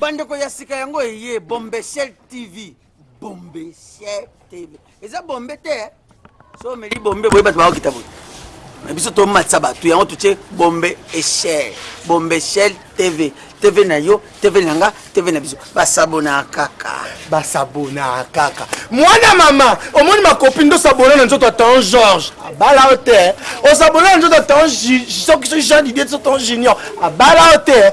Bandeko ya sika yango eye Bombeshell TV. Bombeshell TV. Eza bombe te. Eh? So meli bombe boye bato bakokita boye. Na biso tomatisa bato yango totie bombe echelle. Bombeshell TV. TV na yo, TV na nga, TV na biso. Basabona kaka. Basabona kaka. Mwana mama, omoni makopi ndo sabona na nzoto atan Georges. Abala yo te. Osabona na nzoto atan soki soki Jean Didier soki atan Junior. Abala yo te.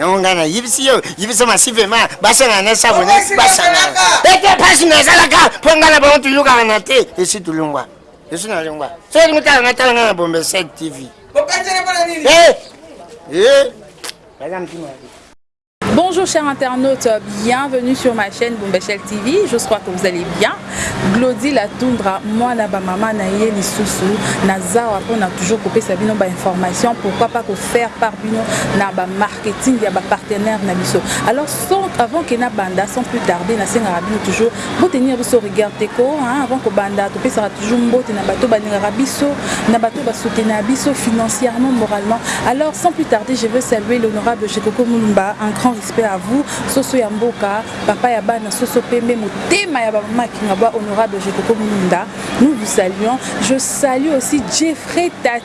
yango ngai nayebisi yo yebisa masivema basangana na sabone basangana ete mpasi nazalaka mpo ngai na bango toyokaka na te esi tolongwa esi nalongwa soki lingi tala ngai tala ngai na bombe 7 tv eh, eh. baza mtima Bonjour chers internautes, bienvenue sur ma chaîne Bombachel TV. Je crois que vous allez bien. Glody la Tundra, moi na ba maman na ye lisusu na zawa mpo na toujours kopesa bino ba information pourquoi pas ko faire par bino na ba marketing ya ba partenaire na biso. Alors sans, avant que na banda sans plus tarder na sengaka bino toujours Bo tenir biso rigueur te ko hein avant ko banda to pesaka toujours mbote na bato ba lingaka biso na bato ba soutenir biso financièrement moralement alors sans plus tarder je veux saluer l'honorable Shekoko Mulumba un grand respect à vous soso ya mboka papa ya bana soso pembe motema ya ba mama kingabwa honorable Shekoko Mulumba nous vous saluons je salue aussi Jeffrey Tati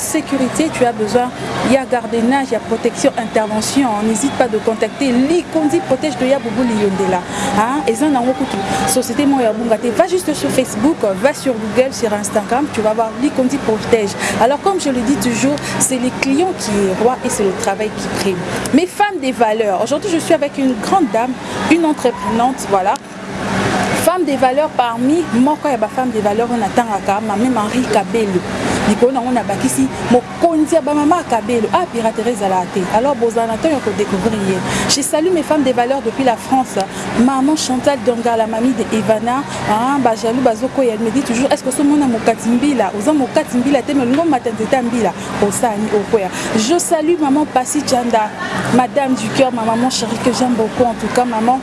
sécurité tu as besoin il ya y a protection intervention hein. n'hésite pas de contacter likondi protège de ya hein. Et ça, société va juste sur facebook va sur google sur instagram tu vas voir likondi protège alors comme je le dis toujours c'est les clients qui est roi et c'est le travail qui prime mes femmes des valeurs aujourd'hui je suis avec une grande dame une entreprenante voilà Femme de valeur parmi moko ya ba femme de valeur oyo natangaka Mame Marie Kabelo likolo nango nabakisi mokonzi ya ba mama ya Kabelo ah piraterie ezalaka te alors bozala na temps ya ko decouvrir ye je salue mes femmes de valeur depuis la France maman Chantal Dongala mamie de Ivana ah ba jaloux bazokweya elle me dit toujours est-ce que osomona mokati mbila oza mokati mbila te mais olingi omata nzete ya mbila osani okweya je salue maman Pasi Chanda madame du cœur ma maman chérie que j'aime beaucoup en tout cas maman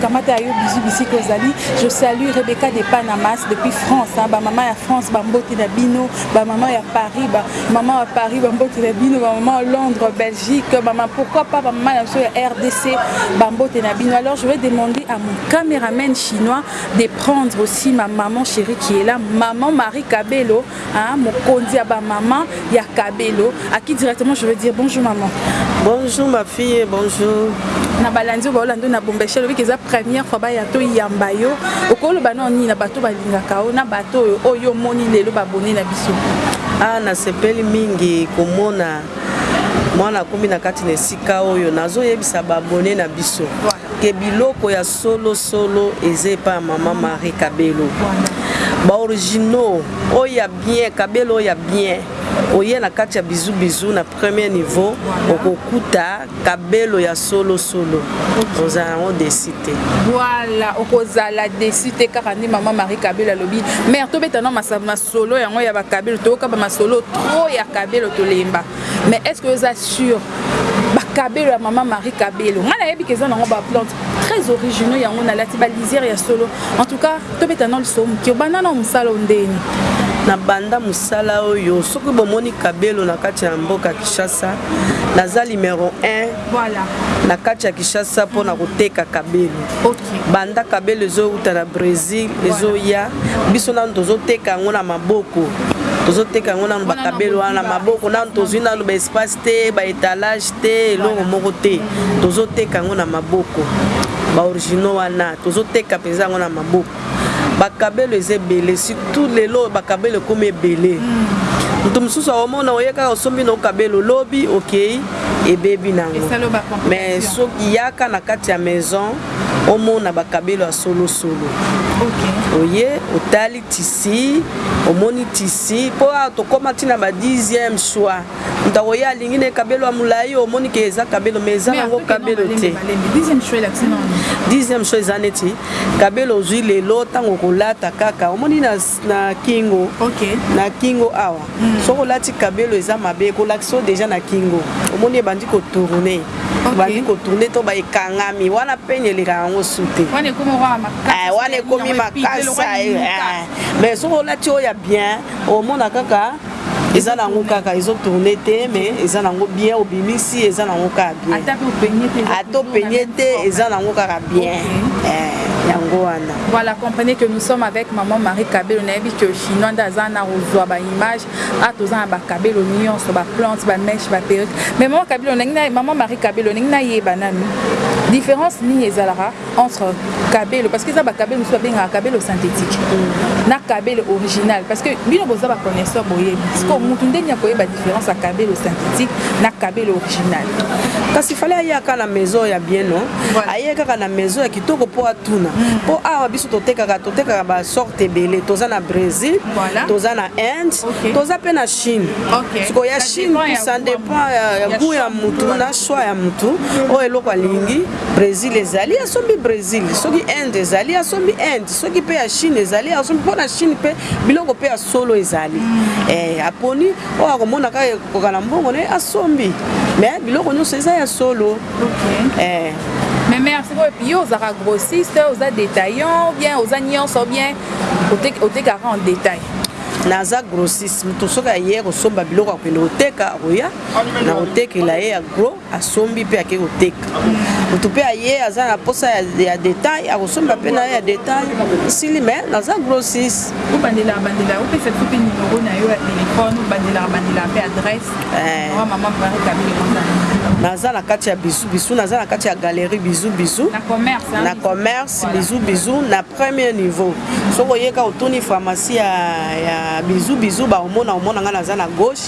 kamata ya yo bizu bisika ozali je salue rebecca de panamas depuis france bamama ya france bambote na bino bamama ya paris bamama ya paris bambote na bino bamama ya londres belgique bama pourquoi pas bamama na biso ya rdc bambote na bino alors je vais demander à mon cameraman chinois de prendre aussi ma maman chérie qui est là maman marie kabelo Hein, mokonzi ya ba maman ya Kabelo, à qui directement je veux dire bonjour maman. Bonjour ma fille, bonjour. na balandi oyo baolanda na bombeshi alobi ke eza première fois baya toyamba yo okoloba nao nini na bato balingaka yo na bato oyo oyo omoni lelo babone na biso ah nasepeli mingi komona mwana akomi na kati na esika oyo nazoyebisa babone na biso que biloko ya solo solo eza epa ya maman Marie Kabelo ba originaux oyo ya bien Kabelo oyo ya bien oye na kati ya bisous bisous na premier niveau okokuta Kabelo ya solo solo ozala yango desi te voilà okozala desi te kaka nde maman Marie Kabelo alobi mère tobeta na masolo yango ya ba Kabelo toyoka ba masolo trop ya Kabelo tolemba mais est ce que oza sur bakabelo ya mama marie kabelo ngai nayebi ke eza nango baplante très originaux yango nalati balisière ya solo en tout cas tobeta na liso moke obanda na mosala ondeni na banda mosala oyo soki bomoni kabelo na kati ya mboka kinshasa naza numero 1 voilà. na kati ya kinshasa mpo na koteka kabelo okay. Banda kabelo ezo wuta na Bresil ezo ya biso nanu tozo teka yango na maboko tozo teka yango nanu ba kabelo wana na maboko nanu tozui nanu ba espace te ba etalage te eloko moko te tozo teka yango na maboko ba originaux wana tozo teka penza yango na maboko ba kabelo eza ebele surtout lelo ba kabelo ekomi ebele mutu mususu akomona oye kaka osombi na okabelo lobi okeyi ebebi nango mais soki yaka na kati ya maison omona ba kabelo ya solo solo okay. oye otali tisi omoni tisi mpo awa tokóma ntina ba 10e choix moto akoye alingi na ekabelo ya molai omoni ke eza kabelo ma eza nango kabelo te 10e choix eza neti kabelo ozwi lelo ntango okolata kaka omoni na na kingo okay. na kingo awa mm. soki olati kabelo eza mabe ekolakisa deja na kingo omoni ebandi kotourne okay. bandi kotourne to baekangami wana pene eleka yango su te wana ekomi makasa mais soki olati oyo ya bien omona kaka eza nango kaka ezo tourne te mais eza nango bien obimisi eza nango kaka bien ata openye te eza nango kaka bien okay. eh. yango wana voilà comprenez que nous sommes avec maman marie kabelo nayebi que chinois nde aza na kozwa baimage a ah, toza na bakabelo nyonso baplante bameshe baperruque mais maman kabelo ndenge maman marie kabelo ndenge nayeba nanu différence nini ezalaka entre kabelo parce que eza ba kabelo mosusu babengaka kabelo synthétique na kabelo original parce que bino boza ba connaisseur boyebi sikoyo motu nde nini akoyeba différence ya kabelo synthétique na kabelo original kasi fale ayaka na maison ya bien non voilà. aye kaka na maison ya kitoko mpo atuna mpo mm. awa biso totekaka totekaka basorte ebele toza na brésil voilà. toza na inde okay. toza mpe na chine okay. sikoyo ya chine ça dépend ya gout ya motu na choix ya motu oyo eloko alingi Bresil ezali asombi Bresil, soki Inde ezali asombi Inde, soki pe ya Chine ezali asombi mpo na Chine pe biloko pe ya solo ezali mm. eh, aponi oyo akomona kaka ekoka na mbongo na ye asombi mais biloko nyonso eza ya solo okay. eh. mais merci boyebi yo ozalaka grossiste oza détaillant bien oza nyonso bien otekaka en détail naza grossiste moto soki aye kosomba biloko akokende koteka akoya na kotekela ye ya gros asombi pe ake koteka mutu pe aye aza na posa ya, ya detail akosomba pe na ye ya detail sili me naza grosis obandela bandela opesa biso pe numero na yo ya telefone obandela bandela pe adresse eh. wa mama mari kabile naza na kati ya bisu bisu naza na kati ya galerie bisu bisu na commerce bisu bisu na premier niveau soki oyeka otuni pharmacie ya, ya bisu bisu baomona omona ngai naza na gauche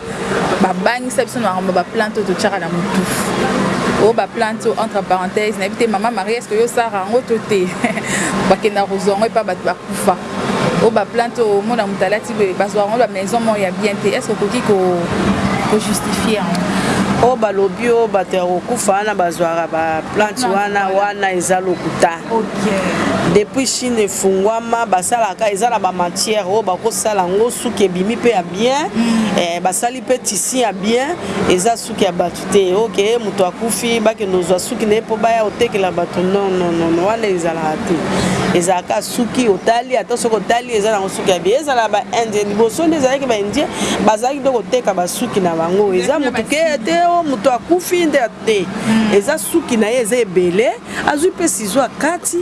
Babangisa biso na makambo ya ba plainte oyo totiaka na mutufu. Oyo ba plainte oyo entre parenthèses nayebi te mama Maria est ce que yo osala yango to te? Bakendaka kozua yango epa batu bakufa. Oyo ba plainte oyo omona mutu alati boye bazuaka yango ba maison moko ya bien te est ce que okoki ko ko justifier yango? Oyo balobi oyo batu ya kokufa wana bazuaka ba plainte wana wana eza lokuta. Depuis chine efunguama basalaka eza na ba matière oyo bako sala ngo suki ebimi pe ya bien eh, basali pe tissu ya bien eza suki ya batu te ok mutu akufi bakende ozwa suki na ye po baya otekela batu non non non non, wana ezalaka te ezalaka suki otali ata soki otali eza nango suki ya bien ezala ba indien liboso nde ezalaki ba indien bazalaki nde koteka basuki na bango eza mutu ke te o mutu akufi nde te eza suki na ye eza ebele azwi mpe sizo akati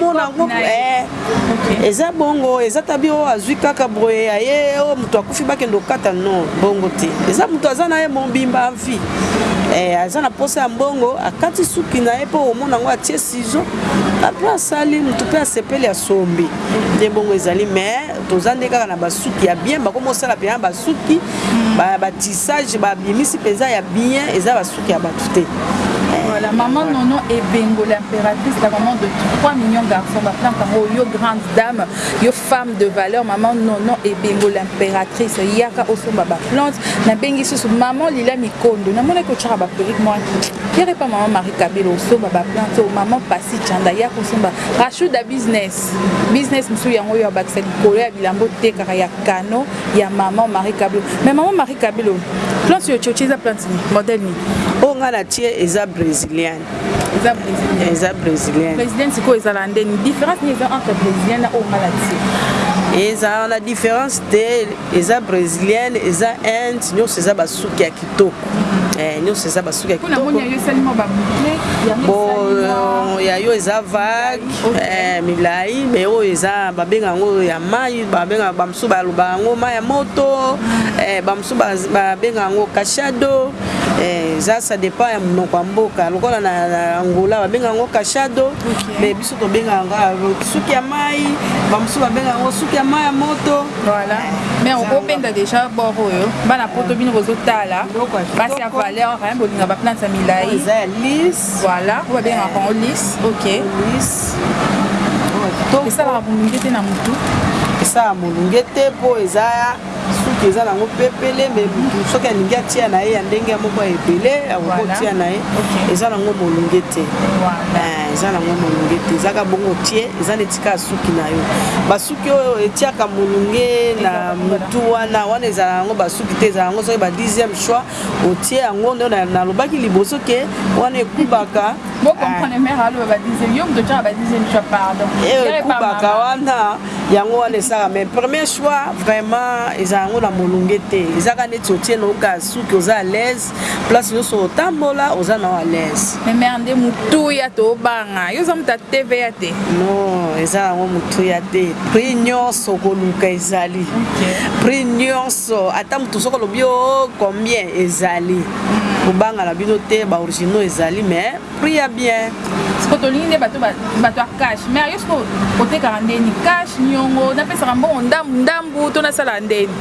omona yango eh, eza bongo eza tabi oyo azwi kaka boye ya ye oyo moto akufi bakende okata non bongo te eza moto aza na ye mobimba avi eh, aza na mposa ya mbongo akati suki na ye mpo omona yango atie sizo apres asali moto mpe asepeli asombi nde bongo ezali mais toza nde kaka na basuki ya bien bakomosala mpenza basuki hmm. batissage babimisi mpenza ya bien eza basuki ya batu te Voilà, maman Nono et Bengo, l'impératrice, la maman de 3 millions de garçons, ma plante en haut, yo grande dame, yo femme de valeur, maman Nono et Bengo, l'impératrice, yaka osomba ba plante, na bengi susu, maman Lila Mikondo, na mona ko tchara ba perruque moi, yere pas maman Marie Kabelo, osomba ba plante, oh, maman Passi Chanda, yaka osomba, Rachouda business, business msu yango yo abakisa likolo ya bilambo te kaka ya kano, ya maman Marie Kabilo mais maman Marie Kabilo plante yo chochi eza plante ni modèle ni oyo nga na tie eza brésilienne eza brésilienne eza brésilienne brésilienne sikoyo ezala ndeni différence ni eza entre brésilienne na oyo nga na tie eza na différence te eza brésilienne eza inde nyonso eza basuki ya kitoko eh, nyonso eza basuki ya kitoko ya yo eza vague Eh, milai me oyo eza babenga yango ya mai babenga bamosusu balobaka yango mai ya moto eh, bamosusu babenga yango kashado Eh, eza ça dépend ya monoko ya mboka lokola na, na angola babenga yango kashado okay. mais biso tobenga yango ah, suki ya mai bamosusu babenga yango suki ya mai ya moto voilà eh, mais okobenda déjà bor oyo bana poto bino bozotala basi ya valeur bolinga baplante ya milai Voilà, oyo babengaka yango lis. Ok. Lis. Esalaka molunge te na motu. Esalaka molunge te mpo eza suki eza nango pepele me motu soki alingi atia na ye ya ndenge ya moko ya ebele akokotia na ye eza nango molunge te eh, eza nango molunge te ezaka bongo otie eza neti kaka suki na yo basuki oyo etiaka molunge na motu wana wana ezala yango basuki te ezala yango soki ba 10e choix otie yango nde nalobaki liboso ke wana ekubaka ekubaka wana yango wana esaka mais premier choix vraiment eza yango na molunge te ezaka neti otie naoka suki oza alaise place nyonso otambola oza nao alaise memere nde motuya tobanga yo oza moto ya tva te non eza yango motuya te prix nyonso koluka ezali prix nyonso So ata mutu soki olobi ooh combien ezali kobanga na bino te ba originaux ezali mais prix ya bien. siko tolingi nde bato bato ya cash mais ayo siko otekaka ndeni cash niongo napesaka mbongo ndambu ndambu to nasalaka ndeni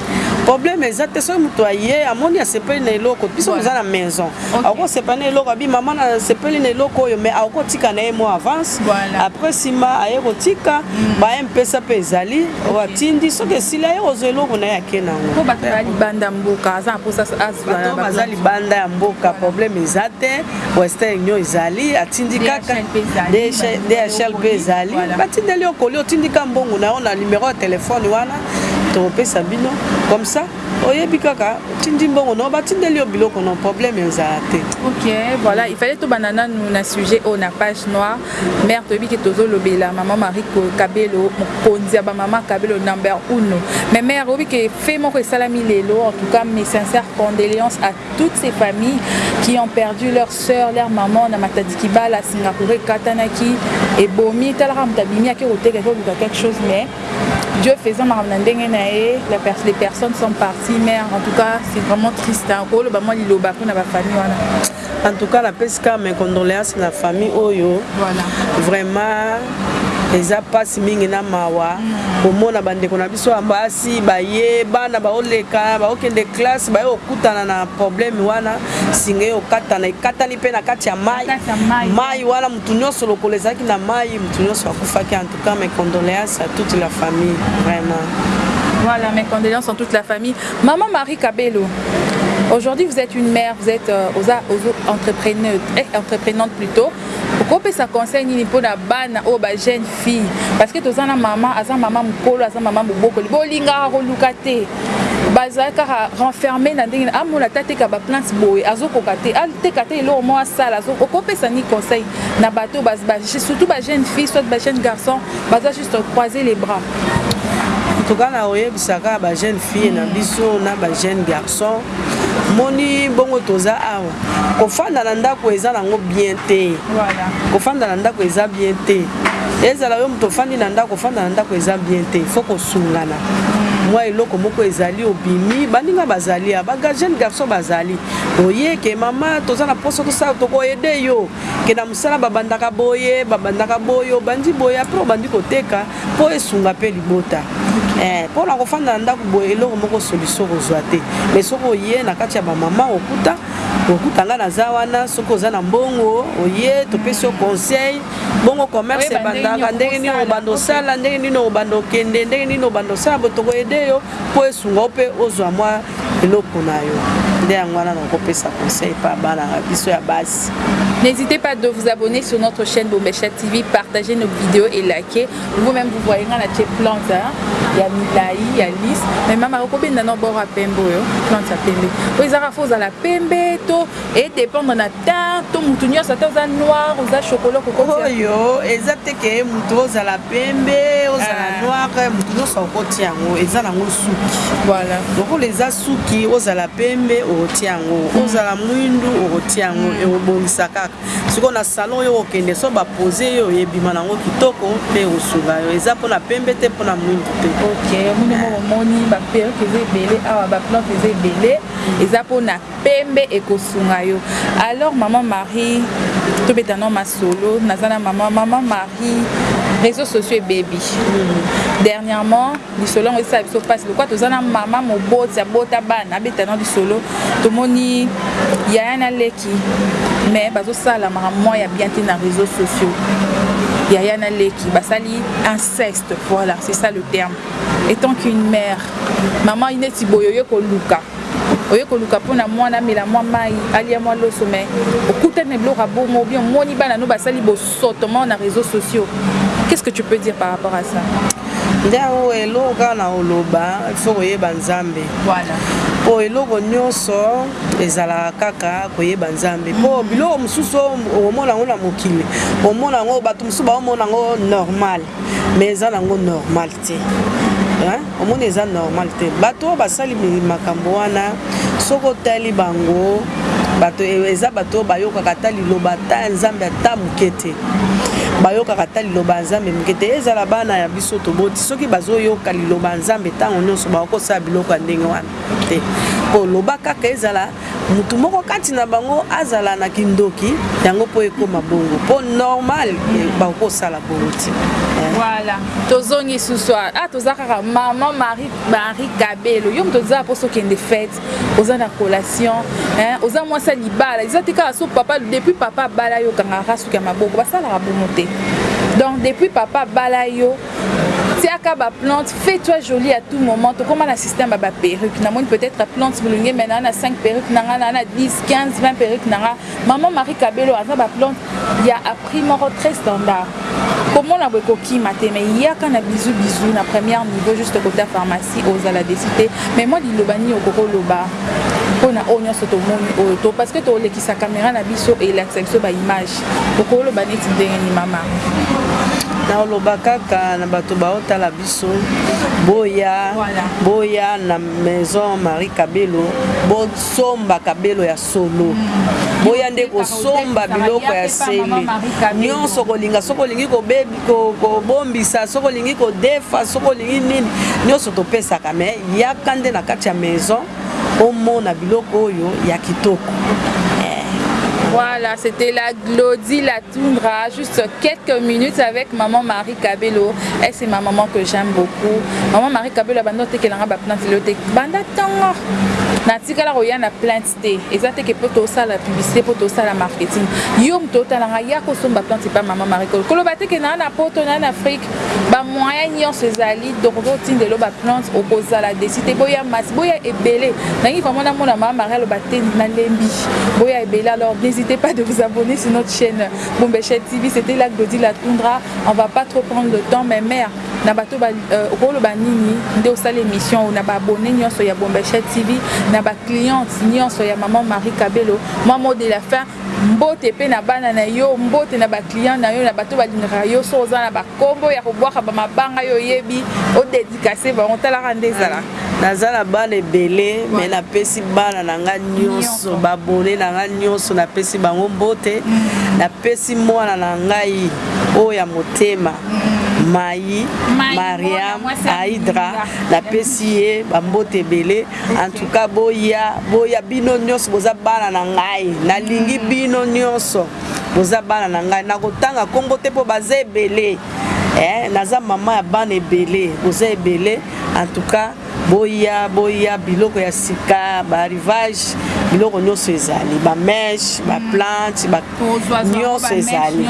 problème eza te soki moto aye amoni asepeli na eloko biso toza na maison akosepela na eloko abi mama nasepeli na eloko oyo mais akotika na ye mwa avance voilà. après nsima aye kotika mm. baye mpesa mpe ezali oyo atindi soki esili aye kozwa eloko na ye ake na yango libanda mboka aza mposa azwaa baza libanda ya mboka problème eza te western union ezali atindi kaka dhl mpe ezali batindeli yo koli otindika mbongo na yo na numero ya telefone wana tokopesa bino comme ça oyebi kaka otindi mbongo no batindeli yo biloko no problème ezala te ok voilà il fallait tobanda nanu na sujet oyo na page noire mare toyebi ke tozolobela mama marie kabelo mokonzi ya bamama kabelo number uno mais mare oyebi ke fait moko esalami lelo en tout cas mes sincères condoléances à toutes ces familles qui ont perdu leur sœur leur maman na matadi kibala singapour ekatanaki ebomi talaka moto abimi ake koteka ake koluka quelque chose mais Dieu faisant makambo na ndenge na ye la pers les personnes sont parties mais en tout cas c'est vraiment triste hein ko loba mwa liloba pona ba famille wana en tout cas la pesca mes condoléances na famille oyo voilà vraiment eza mpasi mingi na mawa mm. komona bandeko na biso ya basi baye bana baoleka baokende classe baye kokutana na probleme wana singa ye okatana ekatani mpe na kati ya mai mai wana motu nyonso lokola ezalaki na mai motu nyonso akufaki Ka mes condoleances à toute la famille vraiment. Voilà, mes condoléances en toute la famille. Maman Marie Cabello, aujourd'hui vous êtes une mère, vous êtes euh, aux, aux entrepreneurs, eh, entreprenante plutôt. okopesa conseil nini mpo na bana oyo ba jeune fille parce que toza na mama aza mama mokolo aza mama mobokoli bolingaka koluka te bazali kaka renferme na ndenge amona ata ateka baplante boye azokoka te ateka te eloko moko asala okopesa ni conseil na bato bas ba surtout ba jeune fille soit ba jeune garçon baza juste croiser les bras en tout cas na oyebisaka ba jeune fille na biso na ba jeune garçon moni bongo toza awa kofanda na ndako eza nango bien te kofanda na ndako eza bien te ezala yo moto ofandi na ndako ofanda na ndako eza bien te fo kosungana mwa eloko moko ezali obimi baninga bazali ya bajeune garçon bazali Oye ke mama toza na posa tosala toko aide yo ke na musala babandaka boye babandaka boye obandi boye apres obandi koteka po esunga pe libota eh, po na kofanda na ndako boye eloko moko solution kozwa te mais soki oye na kati ya bamama okuta okuta nga naza wana soki oza na mbongo oye topesi yo conseil bongo commerce ebandaka ndenge nini obanda osala ndenge nini obanda okende ndenge nini obanda osala bo toko aide yo mpo esunga yo mpe ozwa mwa eloko na yo nde yango wana na kopesa conseil mpa bana na biso ya basi N'hésitez pas de vous abonner sur notre chaîne Bombesha TV, partager nos vidéos et liker. Vous-même, vous voyez, on a des plantes, hein? il y a Milaï, il y a Lys. Mais maman, vous pouvez nous voir à Pembo, plante à Pembe. Vous avez faux à la Pembe, to, E dependre na teint to mutu nyonso ata oza noir oza chocolat okokotia. Oyo eza te ke mutu ozala pembe ozala ah. noir mutu nyonso akokotia yango eza nango suki. Voilà. Lokola eza suki ozala pembe okotia yango mm. ozala mwindu okotia yango mm. ekobongisa kaka. Sikoyo na salon yo okende so ba pose yo ebima nango kitoko mpe ekosunga yo eza mpona pembe te mpona mwindu te. Ok omoni moko omoni ba perruque eza ebele awa ba plante eza ebele eza mpona pembe ekosunga yo alors maman Marie tobeta no masolo naza na maman maman Marie réseaux sociaux ebebi dernièrement lisolo yango esala biso mpasi lokola toza na mama moboti abota bana abeta na lisolo tomoni yaya na leki mais bazosala makamwa ya bien te na réseaux sociaux yaya na leki basali inceste voilà c'est ça le terme étant qu'une mère mama neti boye oye koluka Oye koluka pona muana amela mua mayi, alia mua loso mais okutani na biloko ya bongo ou bien omoni bana no basali bosoto moko na reseaux sociaux. Qu'est-ce que tu peux dire par rapport à ça? Nde yango eloko kaka na koloba il faut koyeba Nzambe. Voilà. Po eloko nyonso ezalaka kaka koyeba Nzambe. Po mm-hmm. biloko mosusu okomona yango na mokili, omona yango bato mosusu baomona yango normal. mais eza nango normal te hein omoni eza normal te batu oyo basali makambo wana soki otali bango bato eza bato oyo bayokaka ata liloba ata ya nzambe ata moke te bayokaka ata liloba ya nzambe moke te ezala bana ya biso toboti soki bazoyoka liloba ya nzambe ntango nyonso bakosala biloko ya ndenge wana te koloba kaka ezala Mutu moko kati na bango azala na kindoki yango po ekoma bongo po normal bakoki kosala bongo te eh. voilà tozongi susu a ah, toza kaka maman marie marie kabelo yo moto oza mposo okende fete oza na collation oza mwasi ya libala eza te kaka so papa depuis papa abala yo okangaka suki ya maboko basalaka bongo te donc depuis papa abala yo Tiaka ba plantes, fais toi jolie à tout moment, tokoma na système ya ba perruques, namoni peut etre plantes mulunge mais naa na 5 perruques na nga, naa na 10, 15, 20 perruques na nga, maman Marie Cabelo aza ba plantes ya a prix moko très standard, komona boye kokima te mais yaka na bisous bisous na première niveau juste kote ya pharmacie ozala deçu te, mais mwa liloba nini okoki oloba pona oyo nionso tomoni oyo to parce que tolekisa camera na biso elakisa biso ba images Okoloba neti ndenge ni mama? nakoloba kaka na bato baotala biso boya boya na maison marie kabelo bosomba kabelo ya solo mm. boya nde kosomba biloko ya sele nyonso kolinga soki olingi kobombisa soki olingi kodefa soki olingi nini nyonso topesaka me yaka nde na kati ya maison omona biloko oyo ya kitoko Voilà, c'était la Glody la Tundra, juste quelques minutes avec maman Marie Cabello. Elle, c'est ma maman que j'aime beaucoup. Maman Marie Cabello, banda otekelanga ba plante lelo te. Banda tongo. natikala koya na plante te eza te ke mpo tosala publicité mpo tosala marketing yo moto otalanga ya kosomba plante epa mama maricol koloba te ke naa na poto naa na afrique Ba moyen nionso ezali donc oke otinda elo ba plante okozala deçu te boya masse boya ebele nalingi vraiment namona mama Marie aloba te nalembi boya ebele alors n'hesitez pas de vous abonner sur notre chaîne Bombechette TV c'était la Glody la Tundra on va pas trop prendre le temps mais mère na bato ba euh, okoloba nini nde osala émission oyo na ba abonné nionso ya Bombechette TV na ba clientes nionso ya maman Marie Kabelo maman de la fin Mbote pe na bana na yo, mbote na ba clients na yo, na bato balingaka yo, soki oza na ba kombo ya kobwaka ba mabanga yo oyebi o dedicacer bango, talaka nde ezalaka. Naza na bana ebele mais na pesi bana na nga nionso ba abonnes na nga nionso na pesi bango mbote, na pesi mwana na ngai oyo ya motema Mayi Mariam Aidra na pesi ye ba mbote ebele. En tout cas boya boya bino nionso boza bana na ngai nalingi bino nionso boza bana na ngai nakotanga kombo te po baza ebele eh, naza mama ya bana ebele boza ebele en tout cas boya boya biloko ya sika ba arrivage biloko nionso ezali ba mèche ba plante ba nyonso ezali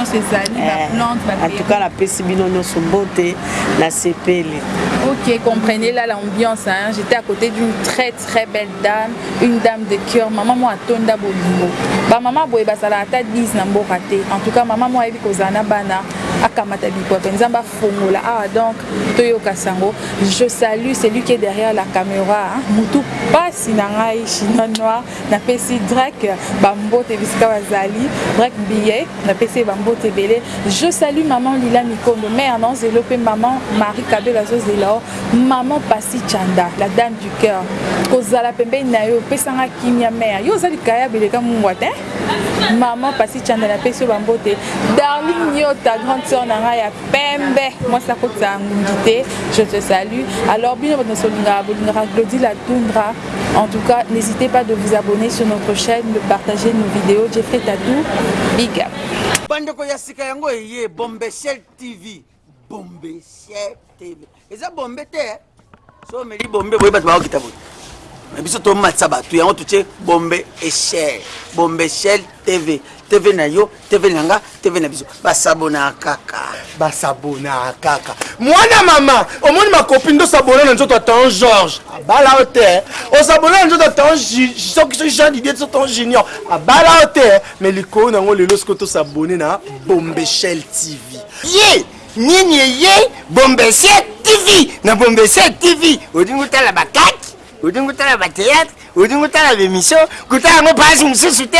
eh, antuka napesi bino nyonso mbote nasepeli Ok, comprenez là l'ambiance. Hein. J'étais à côté d'une très très belle dame, une dame de cœur. Maman moi tonda bolingo. Ba maman boye basala ata 10 na mboka te. En tout cas maman moi ebi kozana bana akamata bikwata nzambe afongola awa ah, donc toyoka sango je salue celui qui est derrière la caméra hein. mutu pasi na ngai chinois noir Na pesi Drek ba mbote bisika bazali. Drek Mbiye na pesi ye ba mbote ebele. Je salue maman Lila Mikondo, mère na zelo pe maman Marie Kabelo azo zela yo. Maman Passy Tshanda, la dame du coeur ko zala pembeni na yo pesa nga kimia mère. Yo oza likayabo eleka mungwa te hein. Maman Passy Tshanda na pesi yo ba mbote. Darling Nyota, grande sœur na nga ya pembe, mwasi akotisa ngungi te, je te salue. Alors bino bato nionso bolingaka bolingaka Glody la Tundra. En tout cas, n'hésitez pas de vous abonner sur notre chaîne, de partager nos vidéos. Jeffrey Tatou, big up. bandeko ya sika yango eye bombeshel tv bombeshel tv eza bombe te eh? so omeli bombe boye bato bakokita boye na biso tomatisa bato yango totie bombe echel bombe echel tv tv na yo TV na nga, TV na biso. Ba s'abonna kaka. Ba s'abonna kaka. Mwana mama, omoni ma copine do s'abonna na nzoto Tonton Georges. Abala o te. O s'abonna na nzoto Tonton soki soki Jean Didier to Tonton Junior. Abala o te. Mais likolo na ngo lelo siko to s'abonner na Bombeshell TV. Ye, nini ye Bombeshell TV na Bombeshell TV. Odingo tala ba kaki, odingo tala ba théâtre, odingo tala ba émission, kutala ngo page mosusu te.